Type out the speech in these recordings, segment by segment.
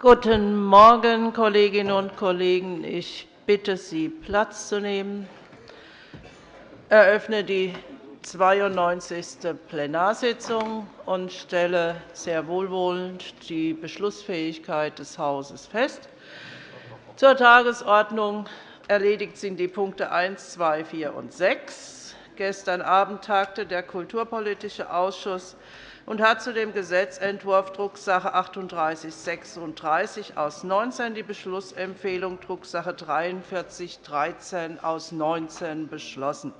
Guten Morgen, Kolleginnen und Kollegen. Ich bitte Sie, Platz zu nehmen. Ich eröffne die 92. Plenarsitzung und stelle sehr wohlwollend die Beschlussfähigkeit des Hauses fest. Zur Tagesordnung erledigt sind die Punkte 1, 2, 4 und 6. Gestern Abend tagte der Kulturpolitische Ausschuss und hat zu dem Gesetzentwurf Drucksache 3836 aus 19 die Beschlussempfehlung Drucksache 4313 aus 19 beschlossen.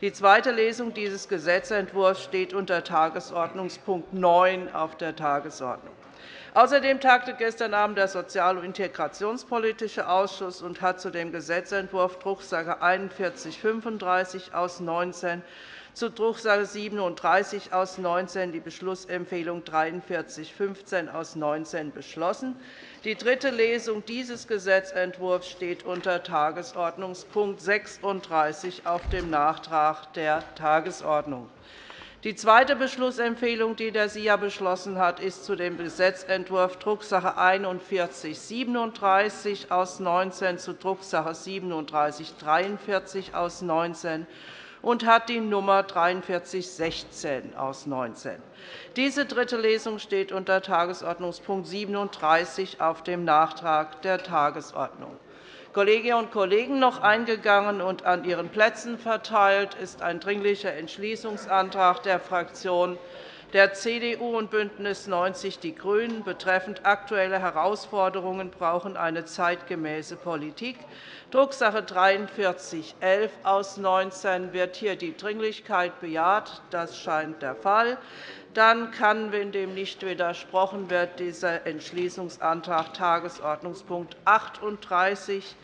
Die zweite Lesung dieses Gesetzentwurfs steht unter Tagesordnungspunkt 9 auf der Tagesordnung. Außerdem tagte gestern Abend der Sozial- und Integrationspolitische Ausschuss und hat zu dem Gesetzentwurf Drucksache 4135 aus 19 zu Drucksache 37 aus 19 die Beschlussempfehlung 4315 aus 19 beschlossen. Die dritte Lesung dieses Gesetzentwurfs steht unter Tagesordnungspunkt 36 auf dem Nachtrag der Tagesordnung. Die zweite Beschlussempfehlung, die der SIA beschlossen hat, ist zu dem Gesetzentwurf Drucksache 4137 aus 19 zu Drucksache 3743 aus 19 und hat die Nummer 4316 aus 19. Diese dritte Lesung steht unter Tagesordnungspunkt 37 auf dem Nachtrag der Tagesordnung. Kolleginnen und Kollegen, noch eingegangen und an Ihren Plätzen verteilt ist ein Dringlicher Entschließungsantrag der Fraktionen der CDU und BÜNDNIS 90 die GRÜNEN betreffend aktuelle Herausforderungen brauchen eine zeitgemäße Politik. Drucksache 43 11 aus 19 wird hier die Dringlichkeit bejaht. Das scheint der Fall. Dann kann, wenn dem nicht widersprochen wird, dieser Entschließungsantrag Tagesordnungspunkt 38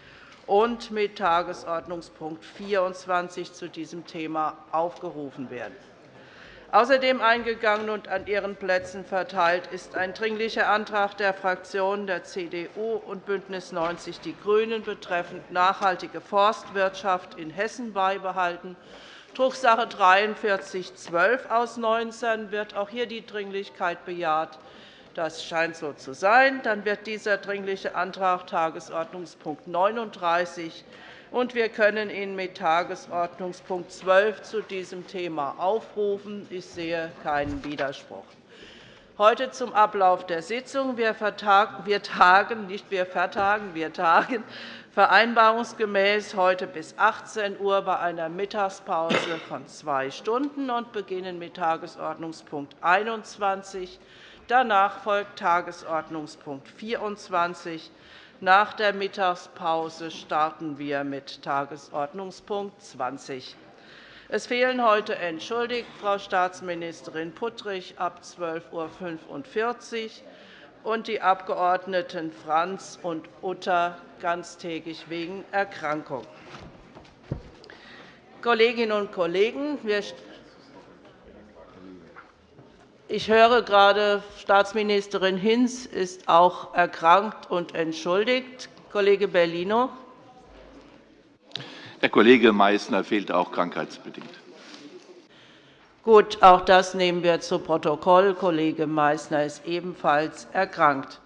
und mit Tagesordnungspunkt 24 zu diesem Thema aufgerufen werden. Außerdem eingegangen und an Ihren Plätzen verteilt ist ein Dringlicher Antrag der Fraktionen der CDU und BÜNDNIS 90 die GRÜNEN betreffend nachhaltige Forstwirtschaft in Hessen beibehalten. Drucksache 43 12 aus 19 wird auch hier die Dringlichkeit bejaht. Das scheint so zu sein. Dann wird dieser Dringliche Antrag Tagesordnungspunkt 39 und wir können ihn mit Tagesordnungspunkt 12 zu diesem Thema aufrufen. Ich sehe keinen Widerspruch. Heute zum Ablauf der Sitzung. Wir tagen, nicht wir vertagen, wir tagen vereinbarungsgemäß heute bis 18 Uhr bei einer Mittagspause von zwei Stunden und beginnen mit Tagesordnungspunkt 21. Danach folgt Tagesordnungspunkt 24. Nach der Mittagspause starten wir mit Tagesordnungspunkt 20. Es fehlen heute entschuldigt Frau Staatsministerin Puttrich ab 12.45 Uhr und die Abgeordneten Franz und Utter ganztägig wegen Erkrankung. Kolleginnen und Kollegen, wir ich höre gerade, Staatsministerin Hinz ist auch erkrankt und entschuldigt. Kollege Bellino. Der Kollege Meißner fehlt auch krankheitsbedingt. Gut, auch das nehmen wir zu Protokoll. Kollege Meißner ist ebenfalls erkrankt.